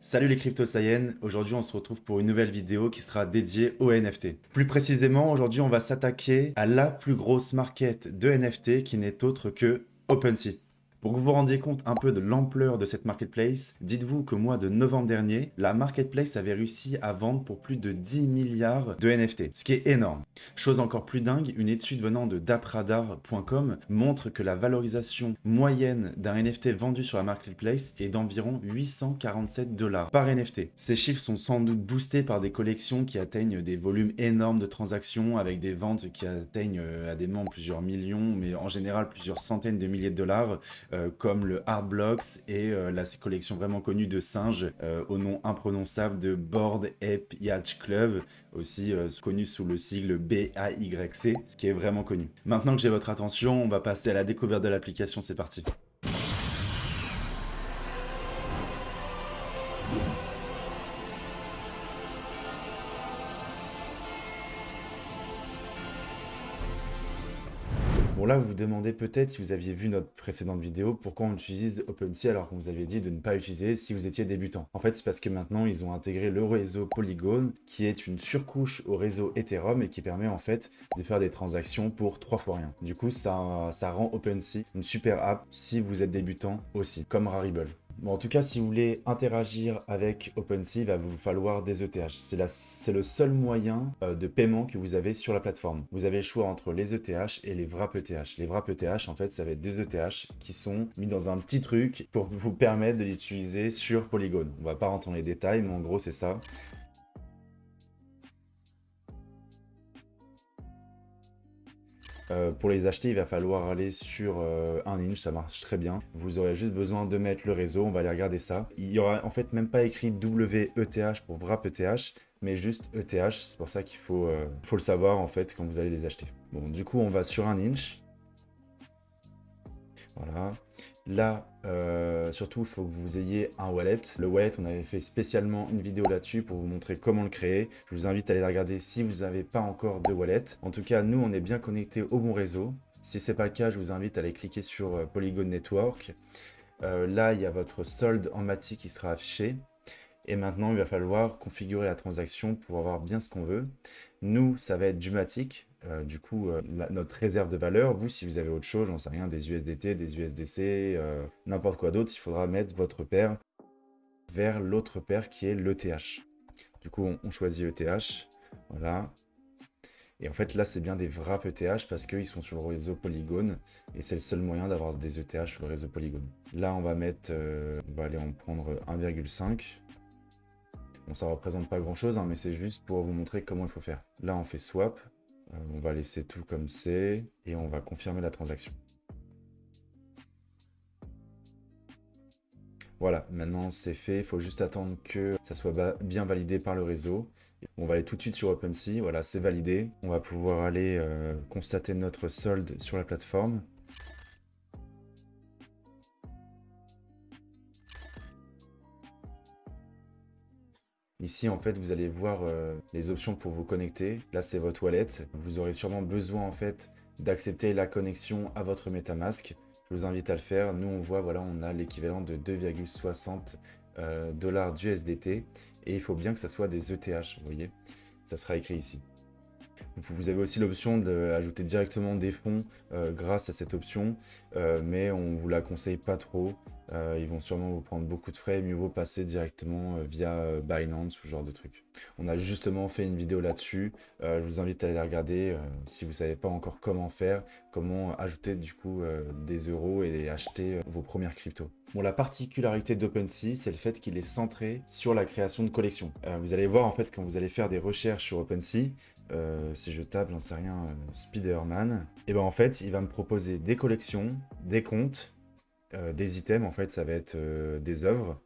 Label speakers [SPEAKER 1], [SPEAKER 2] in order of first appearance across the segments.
[SPEAKER 1] Salut les crypto aujourd'hui on se retrouve pour une nouvelle vidéo qui sera dédiée aux NFT. Plus précisément, aujourd'hui on va s'attaquer à la plus grosse market de NFT qui n'est autre que OpenSea. Pour que vous vous rendiez compte un peu de l'ampleur de cette marketplace, dites-vous que mois de novembre dernier, la marketplace avait réussi à vendre pour plus de 10 milliards de NFT, ce qui est énorme. Chose encore plus dingue, une étude venant de dapradar.com montre que la valorisation moyenne d'un NFT vendu sur la marketplace est d'environ 847 dollars par NFT. Ces chiffres sont sans doute boostés par des collections qui atteignent des volumes énormes de transactions avec des ventes qui atteignent euh, à des moments plusieurs millions, mais en général plusieurs centaines de milliers de dollars, comme le Hard Blocks et euh, la collection vraiment connue de singes euh, au nom imprononçable de Board Ape Yacht Club, aussi connu sous le sigle BAYC, qui est vraiment connu. Maintenant que j'ai votre attention, on va passer à la découverte de l'application, c'est parti. Là, vous vous demandez peut-être, si vous aviez vu notre précédente vidéo, pourquoi on utilise OpenSea alors qu'on vous avait dit de ne pas utiliser si vous étiez débutant. En fait, c'est parce que maintenant, ils ont intégré le réseau Polygon, qui est une surcouche au réseau Ethereum et qui permet en fait de faire des transactions pour trois fois rien. Du coup, ça, ça rend OpenSea une super app si vous êtes débutant aussi, comme Rarible. Bon, en tout cas, si vous voulez interagir avec OpenSea, il va vous falloir des ETH. C'est le seul moyen euh, de paiement que vous avez sur la plateforme. Vous avez le choix entre les ETH et les Wrap ETH. Les Wrap ETH, en fait, ça va être des ETH qui sont mis dans un petit truc pour vous permettre de l'utiliser sur Polygon. On va pas rentrer dans les détails, mais en gros, c'est ça. Euh, pour les acheter, il va falloir aller sur euh, un inch, ça marche très bien. Vous aurez juste besoin de mettre le réseau, on va aller regarder ça. Il y aura en fait même pas écrit WETH pour Wrap ETH, mais juste ETH, c'est pour ça qu'il faut, euh, faut le savoir en fait quand vous allez les acheter. Bon, du coup, on va sur un inch. Voilà. Là, euh, surtout, il faut que vous ayez un wallet. Le wallet, on avait fait spécialement une vidéo là-dessus pour vous montrer comment le créer. Je vous invite à aller la regarder si vous n'avez pas encore de wallet. En tout cas, nous, on est bien connectés au bon réseau. Si ce n'est pas le cas, je vous invite à aller cliquer sur euh, Polygon Network. Euh, là, il y a votre solde en Mati qui sera affiché. Et maintenant, il va falloir configurer la transaction pour avoir bien ce qu'on veut. Nous, ça va être du Matic. Euh, du coup, euh, notre réserve de valeur, vous, si vous avez autre chose, j'en sais rien, des USDT, des USDC, euh, n'importe quoi d'autre, il faudra mettre votre paire vers l'autre paire qui est l'ETH. Du coup, on, choisit ETH, voilà. Et en fait, là, c'est bien des wraps ETH parce qu'ils sont sur le réseau Polygon et c'est le seul moyen d'avoir des ETH sur le réseau Polygon. Là, on va mettre, on va aller en prendre 1,5. Bon, ça représente pas grand chose, hein, mais c'est juste pour vous montrer comment il faut faire. Là, on fait swap, euh, on va laisser tout comme c'est et on va confirmer la transaction. Voilà, maintenant c'est fait, il faut juste attendre que ça soit bien validé par le réseau. On va aller tout de suite sur OpenSea, voilà, c'est validé. On va pouvoir aller euh, constater notre solde sur la plateforme. Ici, en fait, vous allez voir euh, les options pour vous connecter. Là, c'est votre wallet. Vous aurez sûrement besoin, en fait, d'accepter la connexion à votre MetaMask. Je vous invite à le faire. Nous, on voit, voilà, on a l'équivalent de 2,60 euh, dollars d'USDT. Et il faut bien que ça soit des ETH, vous voyez. Ça sera écrit ici. Vous avez aussi l'option d'ajouter directement des fonds euh, grâce à cette option, mais on ne vous la conseille pas trop. Euh, ils vont sûrement vous prendre beaucoup de frais, mieux vaut passer directement euh, via euh, Binance ou ce genre de truc. On a justement fait une vidéo là-dessus, je vous invite à aller la regarder si vous ne savez pas encore comment faire, comment ajouter du coup des euros et acheter vos premières cryptos. Bon, la particularité d'OpenSea, c'est le fait qu'il est centré sur la création de collections. vous allez voir en fait quand vous allez faire des recherches sur OpenSea, si je tape, j'en sais rien, Spider-Man, et ben en fait, il va me proposer des collections, des comptes, euh, des items, en fait, ça va être euh, des œuvres.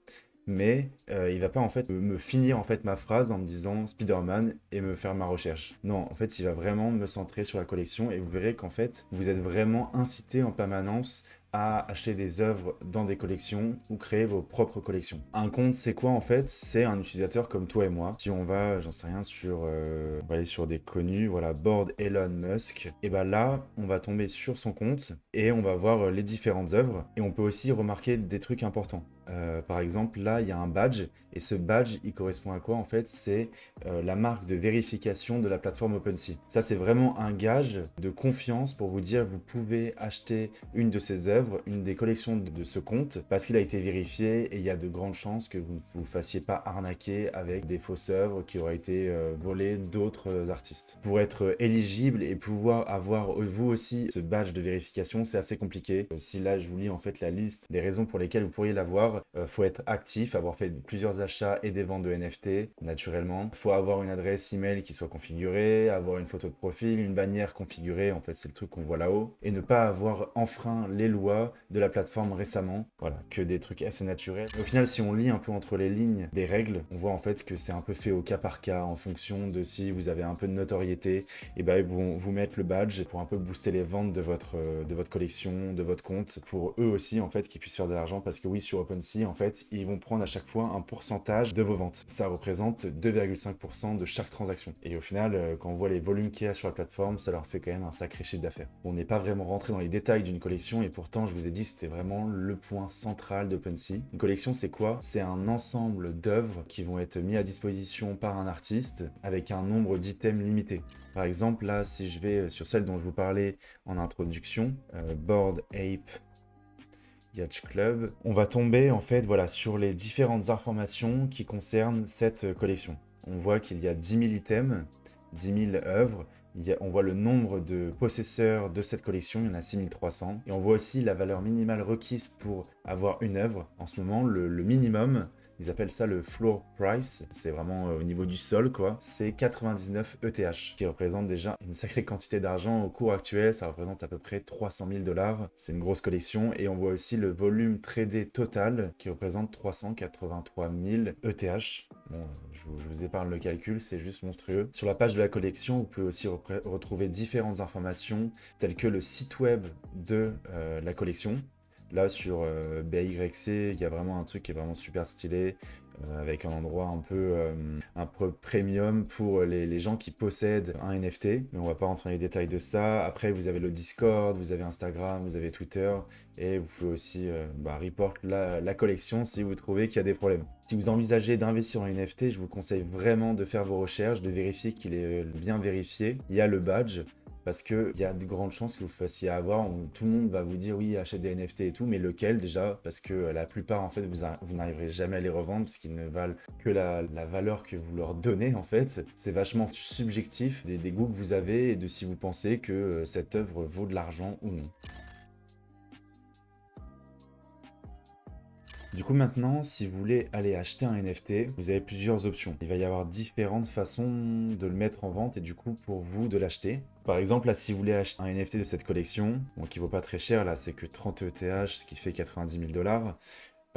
[SPEAKER 1] Mais euh, il va pas en fait me finir en fait ma phrase en me disant Spider-Man et me faire ma recherche. Non, en fait, il va vraiment me centrer sur la collection et vous verrez qu'en fait, vous êtes vraiment incité en permanence à acheter des œuvres dans des collections ou créer vos propres collections. Un compte, c'est quoi en fait? C'est un utilisateur comme toi et moi. Si on va, j'en sais rien, sur, euh, aller sur des connus, voilà, board Elon Musk, et ben là, on va tomber sur son compte et on va voir les différentes œuvres et on peut aussi remarquer des trucs importants. Euh, par exemple, là, il y a un badge, et ce badge, il correspond à quoi en fait? C'est euh, la marque de vérification de la plateforme OpenSea. Ça, c'est vraiment un gage de confiance pour vous dire vous pouvez acheter une de ces œuvres, une des collections de ce compte, parce qu'il a été vérifié, et il y a de grandes chances que vous ne vous fassiez pas arnaquer avec des fausses œuvres qui auraient été euh, volées d'autres artistes. Pour être éligible et pouvoir avoir vous aussi ce badge de vérification, c'est assez compliqué. Si là, je vous lis en fait la liste des raisons pour lesquelles vous pourriez l'avoir, il euh, faut être actif, avoir fait plusieurs achats et des ventes de NFT, naturellement. Faut avoir une adresse email qui soit configurée, avoir une photo de profil, une bannière configurée, en fait c'est le truc qu'on voit là-haut, et ne pas avoir enfreint les lois de la plateforme récemment. Voilà, que des trucs assez naturels. Au final, si on lit un peu entre les lignes des règles, on voit en fait que c'est un peu fait au cas par cas, en fonction de si vous avez un peu de notoriété, et ben ils vont vous mettre le badge pour un peu booster les ventes de votre, de votre collection, de votre compte, pour eux aussi en fait qu'ils puissent faire de l'argent, parce que oui, sur En fait, ils vont prendre à chaque fois un pourcentage de vos ventes. Ça représente 2,5% de chaque transaction. Et au final, euh, quand on voit les volumes qu'il y a sur la plateforme, ça leur fait quand même un sacré chiffre d'affaires. On n'est pas vraiment rentré dans les détails d'une collection et pourtant, je vous ai dit, c'était vraiment le point central d'OpenSea. Une collection, c'est quoi? C'est un ensemble d'œuvres qui vont être mis à disposition par un artiste avec un nombre d'items limité. Par exemple, là, si je vais sur celle dont je vous parlais en introduction, euh, Board Ape Yacht Club, on va tomber en fait voilà, sur les différentes informations qui concernent cette collection. On voit qu'il y a 10 000 items, 10 000 œuvres, on voit le nombre de possesseurs de cette collection, il y en a 6300. Et on voit aussi la valeur minimale requise pour avoir une œuvre. En ce moment, le minimum, ils appellent ça le floor price, c'est vraiment euh, au niveau du sol quoi. C'est 99 ETH, qui représente déjà une sacrée quantité d'argent au cours actuel, ça représente à peu près 300 000 dollars. C'est une grosse collection et on voit aussi le volume tradé total qui représente 383 000 ETH. Bon, je vous, épargne le calcul, c'est juste monstrueux. Sur la page de la collection, vous pouvez aussi retrouver différentes informations telles que le site web de euh, la collection, Là, sur euh, BYC, il y a vraiment un truc qui est vraiment super stylé, euh, avec un endroit un peu, euh, un peu premium pour les, gens qui possèdent un NFT. Mais on va pas rentrer dans les détails de ça. Après, vous avez le Discord, vous avez Instagram, vous avez Twitter. Et vous pouvez aussi bah, report la, la, collection si vous trouvez qu'il y a des problèmes. Si vous envisagez d'investir en NFT, je vous conseille vraiment de faire vos recherches, de vérifier qu'il est bien vérifié. Il y a le badge parce qu'il y a de grandes chances que vous fassiez avoir, tout le monde va vous dire oui, achète des NFT et tout, mais lequel déjà? Parce que la plupart, en fait, vous, vous n'arriverez jamais à les revendre parce qu'ils ne valent que la, valeur que vous leur donnez, en fait. C'est vachement subjectif des, des goûts que vous avez et de si vous pensez que euh, cette œuvre vaut de l'argent ou non. Du coup maintenant, si vous voulez aller acheter un NFT, vous avez plusieurs options. Il va y avoir différentes façons de le mettre en vente et du coup pour vous de l'acheter. Par exemple, là, si vous voulez acheter un NFT de cette collection, bon, qui vaut pas très cher, là, c'est que 30 ETH, ce qui fait 90 000 dollars,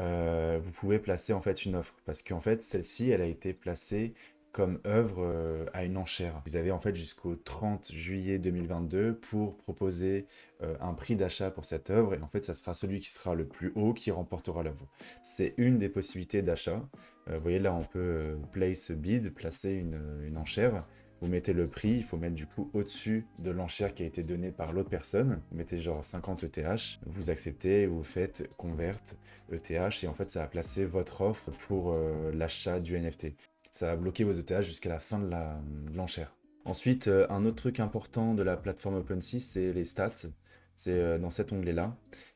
[SPEAKER 1] euh, vous pouvez placer en fait une offre. Parce qu'en fait, celle-ci, elle a été placée comme œuvre euh, à une enchère. Vous avez en fait jusqu'au 30 juillet 2022 pour proposer euh, un prix d'achat pour cette œuvre et en fait ça sera celui qui sera le plus haut qui remportera l'œuvre. C'est une des possibilités d'achat. vous voyez là on peut place bid, placer une, une enchère vous mettez le prix, il faut mettre du coup au-dessus de l'enchère qui a été donnée par l'autre personne. Vous mettez genre 50 ETH, vous acceptez, vous faites convert ETH et en fait ça va placer votre offre pour euh, l'achat du NFT. Ça va bloquer vos ETH jusqu'à la fin de l'enchère. Ensuite, euh, un autre truc important de la plateforme OpenSea, c'est les stats. C'est euh, dans cet onglet-là.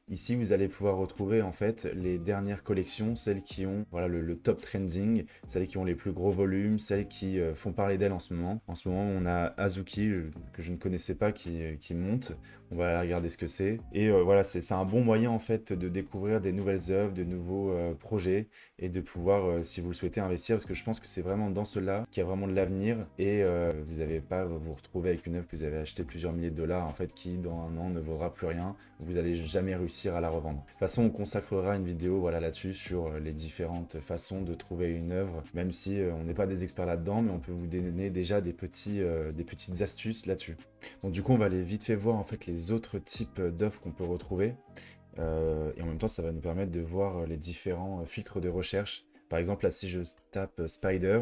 [SPEAKER 1] Ici, vous allez pouvoir retrouver en fait les dernières collections, celles qui ont voilà, le, top trending, celles qui ont les plus gros volumes, celles qui euh, font parler d'elles en ce moment. En ce moment, on a Azuki, que je ne connaissais pas, qui monte. On va regarder ce que c'est. Et voilà, c'est un bon moyen en fait de découvrir des nouvelles œuvres, de nouveaux projets et de pouvoir, si vous le souhaitez, investir. Parce que je pense que c'est vraiment dans cela qu'il y a vraiment de l'avenir. Et vous n'allez pas vous retrouver avec une œuvre que vous avez acheté plusieurs milliers de dollars, en fait, qui dans un an ne vaudra plus rien. Vous n'allez jamais réussir à la revendre. De toute façon, on consacrera une vidéo voilà, là-dessus sur euh, les différentes façons de trouver une œuvre, même si euh, on n'est pas des experts là-dedans, mais on peut vous donner déjà euh, des petites astuces là-dessus. Bon, du coup, on va aller vite fait voir en fait les autres types d'œuvres qu'on peut retrouver. et en même temps, ça va nous permettre de voir les différents filtres de recherche. Par exemple, là, si je tape Spider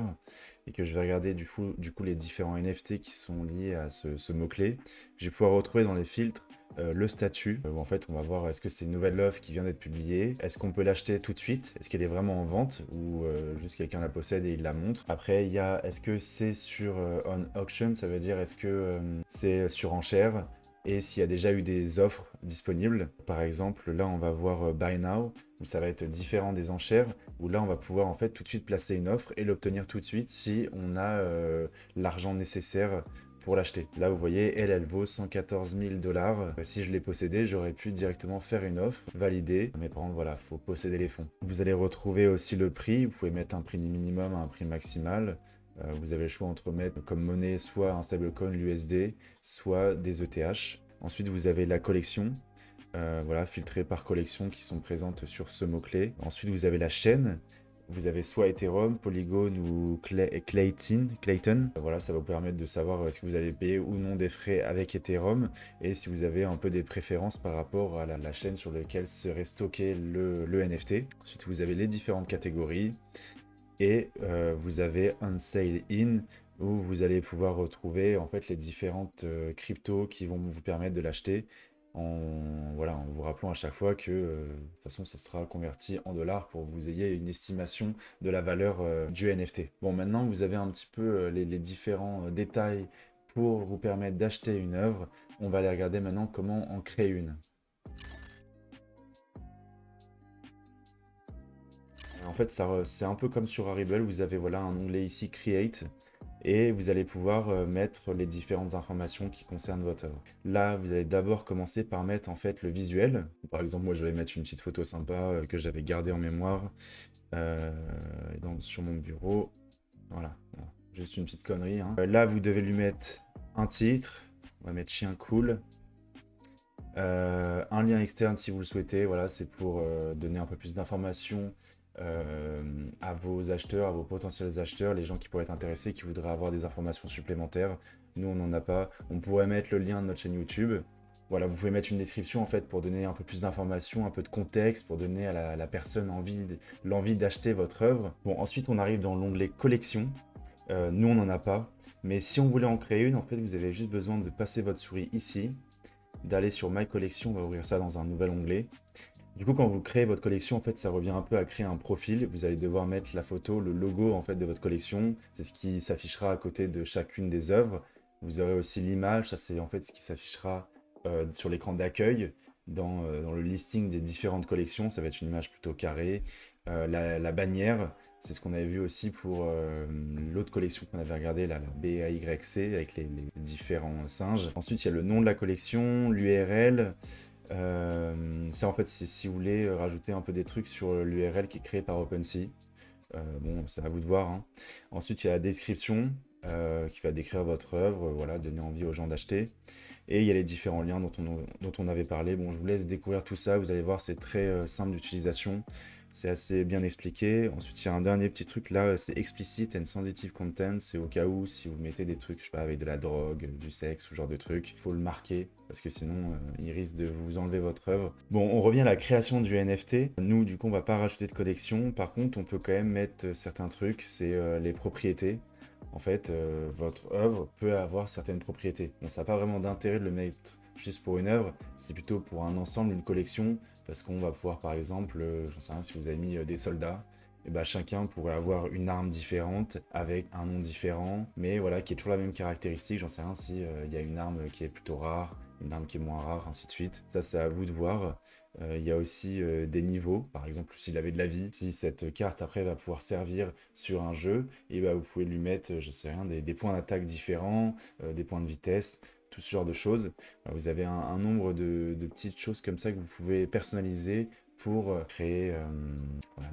[SPEAKER 1] et que je vais regarder du coup, les différents NFT qui sont liés à ce, mot-clé, je vais pouvoir retrouver dans les filtres euh, le statut, où en fait on va voir est-ce que c'est une nouvelle offre qui vient d'être publiée, est-ce qu'on peut l'acheter tout de suite, est-ce qu'elle est vraiment en vente, ou juste quelqu'un la possède et il la montre? Après il y a est-ce que c'est sur on auction, ça veut dire est-ce que c'est sur enchère, et s'il y a déjà eu des offres disponibles. Par exemple, là, on va voir Buy Now, où ça va être différent des enchères, où là, on va pouvoir en fait tout de suite placer une offre et l'obtenir tout de suite si on a l'argent nécessaire pour l'acheter. Là, vous voyez, elle, elle vaut 114 000 dollars. Si je l'ai possédé, j'aurais pu directement faire une offre, valider. Mais par contre, voilà, faut posséder les fonds. Vous allez retrouver aussi le prix. Vous pouvez mettre un prix minimum à un prix maximal. Euh, vous avez le choix entre mettre comme monnaie soit un stablecoin, l'USD, soit des ETH. Ensuite, vous avez la collection. Euh, voilà, filtrée par collection qui sont présentes sur ce mot-clé. Ensuite, vous avez la chaîne vous avez soit Ethereum, Polygon ou Clayton. Clayton. Voilà, ça va vous permettre de savoir si vous allez payer ou non des frais avec Ethereum et si vous avez un peu des préférences par rapport à la, chaîne sur laquelle serait stocké le, NFT. Ensuite, vous avez les différentes catégories et euh, vous avez Unsale In où vous allez pouvoir retrouver en fait les différentes euh, cryptos qui vont vous permettre de l'acheter en, voilà, en vous rappelant à chaque fois que euh, de toute façon ça sera converti en dollars pour que vous ayez une estimation de la valeur du NFT. Bon maintenant vous avez un petit peu les, différents détails pour vous permettre d'acheter une œuvre. On va aller regarder maintenant comment en créer une. En fait, c'est un peu comme sur Arribel, vous avez voilà un onglet ici Create et vous allez pouvoir euh, mettre les différentes informations qui concernent votre œuvre. Là, vous allez d'abord commencer par mettre en fait le visuel. Par exemple, moi je vais mettre une petite photo sympa euh, que j'avais gardée en mémoire euh, sur mon bureau. Voilà, juste une petite connerie. Hein. là, vous devez lui mettre un titre. On va mettre chien cool. un lien externe si vous le souhaitez. Voilà, c'est pour donner un peu plus d'informations euh, à vos acheteurs, à vos potentiels acheteurs, les gens qui pourraient être intéressés, qui voudraient avoir des informations supplémentaires. Nous, on n'en a pas. On pourrait mettre le lien de notre chaîne YouTube. Voilà, vous pouvez mettre une description en fait pour donner un peu plus d'informations, un peu de contexte, pour donner à la, personne l'envie d'acheter votre œuvre. Bon, ensuite on arrive dans l'onglet collection. Euh, nous on n'en a pas, mais si on voulait en créer une, en fait vous avez juste besoin de passer votre souris ici, d'aller sur My Collection, on va ouvrir ça dans un nouvel onglet, du coup, quand vous créez votre collection, en fait, ça revient un peu à créer un profil. Vous allez devoir mettre la photo, le logo en fait de votre collection. C'est ce qui s'affichera à côté de chacune des œuvres. Vous aurez aussi l'image, ça c'est en fait ce qui s'affichera euh, sur l'écran d'accueil dans, euh, dans, le listing des différentes collections. Ça va être une image plutôt carrée. Euh, la, bannière, c'est ce qu'on avait vu aussi pour l'autre collection qu'on avait regardé, la BAYC, avec les différents singes. Ensuite, il y a le nom de la collection, l'URL, euh, ça en fait, si vous voulez euh, rajouter un peu des trucs sur l'URL qui est créé par OpenSea. Euh, bon, c'est à vous de voir. Hein. Ensuite, il y a la description qui va décrire votre œuvre, voilà, donner envie aux gens d'acheter. Et il y a les différents liens dont on, dont on avait parlé. Bon, je vous laisse découvrir tout ça. Vous allez voir, c'est très simple d'utilisation. C'est assez bien expliqué. Ensuite, il y a un dernier petit truc là, c'est explicit and sensitive content. C'est au cas où, si vous mettez des trucs, je sais pas, avec de la drogue, du sexe, ce genre de trucs, il faut le marquer parce que sinon, euh, il risque de vous enlever votre œuvre. Bon, on revient à la création du NFT. Nous, du coup, on va pas rajouter de collection. Par contre, on peut quand même mettre certains trucs, c'est euh, les propriétés. En fait, euh, votre œuvre peut avoir certaines propriétés. Bon, ça n'a pas vraiment d'intérêt de le mettre juste pour une œuvre, c'est plutôt pour un ensemble, une collection, parce qu'on va pouvoir par exemple, euh, je sais rien, si vous avez mis euh, des soldats, et eh ben chacun pourrait avoir une arme différente avec un nom différent, mais voilà, qui est toujours la même caractéristique. J'en sais rien si euh, il y a une arme qui est plutôt rare, une arme qui est moins rare, ainsi de suite. Ça, c'est à vous de voir. Il y a aussi des niveaux, par exemple, s'il avait de la vie, si cette carte après va pouvoir servir sur un jeu, et eh ben, vous pouvez lui mettre, je sais rien, des points d'attaque différents, des points de vitesse, tout ce genre de choses. Vous avez un, nombre de, petites choses comme ça que vous pouvez personnaliser pour euh, créer euh,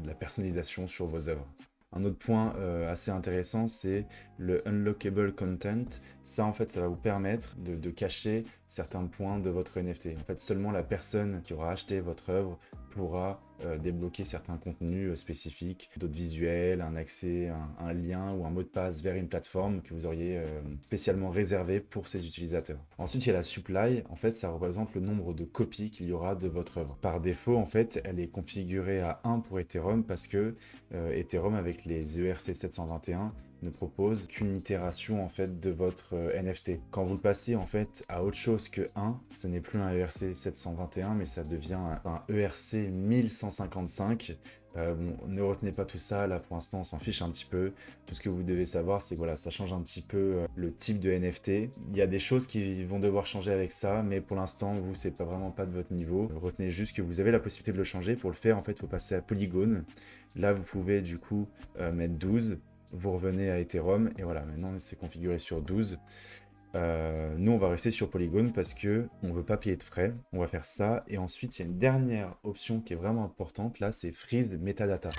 [SPEAKER 1] de la personnalisation sur vos œuvres. Un autre point euh, assez intéressant, c'est le unlockable content. Ça, en fait, ça va vous permettre de, cacher certains points de votre NFT. En fait, seulement la personne qui aura acheté votre œuvre pourra euh, débloquer certains contenus euh, spécifiques, d'autres visuels, un accès, un, lien ou un mot de passe vers une plateforme que vous auriez euh, spécialement réservé pour ces utilisateurs. Ensuite, il y a la supply. En fait, ça représente le nombre de copies qu'il y aura de votre œuvre. Par défaut, en fait, elle est configurée à 1 pour Ethereum parce que Ethereum, avec les ERC 721, ne propose qu'une itération en fait de votre euh, NFT. Quand vous le passez en fait à autre chose que 1, ce n'est plus un ERC 721 mais ça devient un ERC 1155 euh, ne retenez pas tout ça, là pour l'instant on s'en fiche un petit peu. Tout ce que vous devez savoir c'est que voilà, ça change un petit peu euh, le type de NFT. Il y a des choses qui vont devoir changer avec ça, mais pour l'instant vous c'est pas vraiment pas de votre niveau. Retenez juste que vous avez la possibilité de le changer. Pour le faire en fait il faut passer à Polygon. Là vous pouvez du coup mettre 12, vous revenez à Ethereum et voilà maintenant c'est configuré sur 12. Euh, nous, on va rester sur Polygon parce que on veut pas payer de frais. On va faire ça. Et ensuite, il y a une dernière option qui est vraiment importante. Là, c'est Freeze Metadata.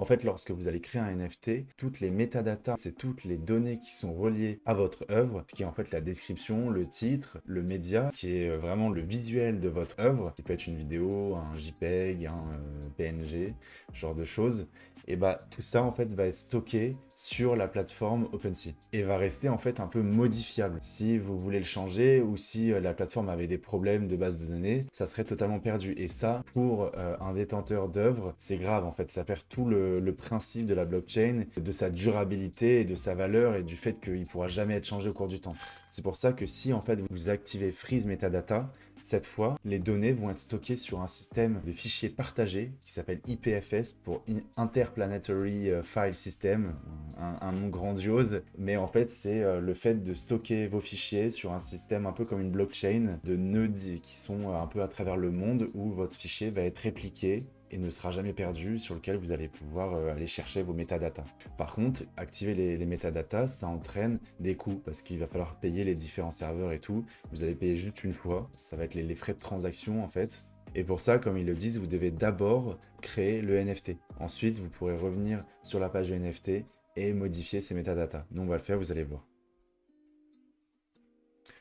[SPEAKER 1] En fait, lorsque vous allez créer un NFT, toutes les metadata, c'est toutes les données qui sont reliées à votre œuvre, ce qui est en fait la description, le titre, le média, qui est vraiment le visuel de votre œuvre, qui peut être une vidéo, un JPEG, un euh, PNG, ce genre de choses et bah tout ça en fait va être stocké sur la plateforme OpenSea et va rester en fait un peu modifiable. Si vous voulez le changer ou si euh, la plateforme avait des problèmes de base de données, ça serait totalement perdu. Et ça, pour euh, un détenteur d'œuvre, c'est grave en fait. Ça perd tout le, le, principe de la blockchain, de sa durabilité de sa valeur et du fait qu'il ne pourra jamais être changé au cours du temps. C'est pour ça que si en fait vous activez Freeze Metadata, cette fois, les données vont être stockées sur un système de fichiers partagés qui s'appelle IPFS pour Interplanetary euh, File System, un, nom grandiose, mais en fait c'est euh, le fait de stocker vos fichiers sur un système un peu comme une blockchain de nœuds qui sont euh, un peu à travers le monde où votre fichier va être répliqué et ne sera jamais perdu, sur lequel vous allez pouvoir euh, aller chercher vos métadatas. Par contre, activer les, les métadatas, ça entraîne des coûts, parce qu'il va falloir payer les différents serveurs et tout. Vous allez payer juste une fois, ça va être les, frais de transaction en fait. Et pour ça, comme ils le disent, vous devez d'abord créer le NFT. Ensuite, vous pourrez revenir sur la page du NFT et modifier ces métadatas. Nous, on va le faire, vous allez voir.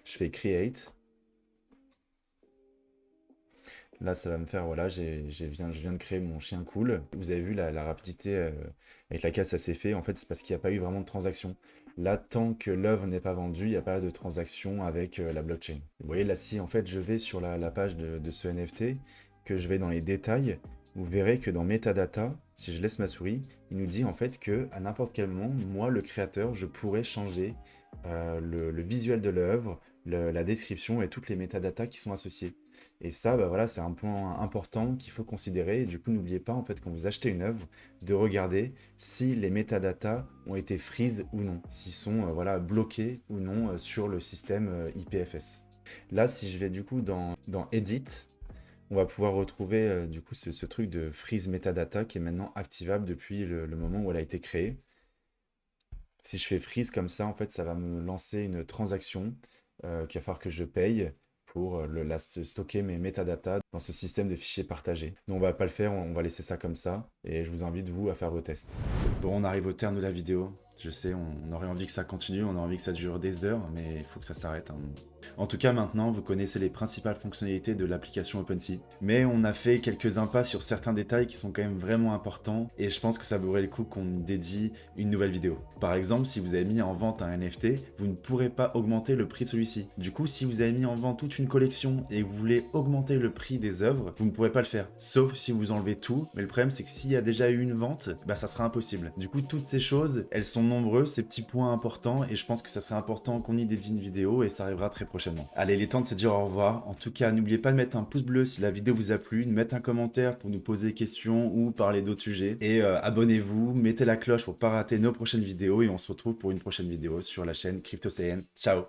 [SPEAKER 1] Je fais Create. Là, ça va me faire, voilà, je viens de créer mon chien cool. Vous avez vu la, rapidité euh, avec laquelle ça s'est fait. En fait, c'est parce qu'il n'y a pas eu vraiment de transaction. Là, tant que l'œuvre n'est pas vendue, il n'y a pas de transaction avec euh, la blockchain. Vous voyez, là, si en fait je vais sur la, page de, ce NFT, que je vais dans les détails, vous verrez que dans Metadata, si je laisse ma souris, il nous dit en fait que à n'importe quel moment, moi, le créateur, je pourrais changer euh, le, visuel de l'œuvre, la description et toutes les métadatas qui sont associées. Et ça, bah voilà, c'est un point important qu'il faut considérer. Et du coup, n'oubliez pas, en fait, quand vous achetez une œuvre, de regarder si les métadatas ont été freeze ou non, s'ils sont euh, voilà, bloqués ou non euh, sur le système IPFS. Là, si je vais du coup dans, dans Edit, on va pouvoir retrouver du coup ce, truc de freeze metadata qui est maintenant activable depuis le moment où elle a été créée. Si je fais freeze comme ça, en fait, ça va me lancer une transaction euh, qu'il va falloir que je paye pour euh, le, stocker mes métadatas dans ce système de fichiers partagés. Nous, on va pas le faire, on va laisser ça comme ça, et je vous invite, vous, à faire vos tests. Bon, on arrive au terme de la vidéo. Je sais, on, aurait envie que ça continue, on a envie que ça dure des heures, mais il faut que ça s'arrête. Hein. En tout cas, maintenant, vous connaissez les principales fonctionnalités de l'application OpenSea. Mais on a fait quelques impasses sur certains détails qui sont quand même vraiment importants, et je pense que ça vaudrait le coup qu'on dédie une nouvelle vidéo. Par exemple, si vous avez mis en vente un NFT, vous ne pourrez pas augmenter le prix de celui-ci. Du coup, si vous avez mis en vente toute une collection et vous voulez augmenter le prix des œuvres, vous ne pourrez pas le faire. Sauf si vous enlevez tout, mais le problème c'est que s'il y a déjà eu une vente, bah ça sera impossible. Du coup, toutes ces choses, elles sont nombreux, ces petits points importants, et je pense que ça serait important qu'on y dédie une vidéo, et ça arrivera très prochainement. Allez, il est temps de se dire au revoir. En tout cas, n'oubliez pas de mettre un pouce bleu si la vidéo vous a plu, de mettre un commentaire pour nous poser des questions ou parler d'autres sujets, et euh, abonnez-vous, mettez la cloche pour pas rater nos prochaines vidéos, et on se retrouve pour une prochaine vidéo sur la chaîne CryptoCN. Ciao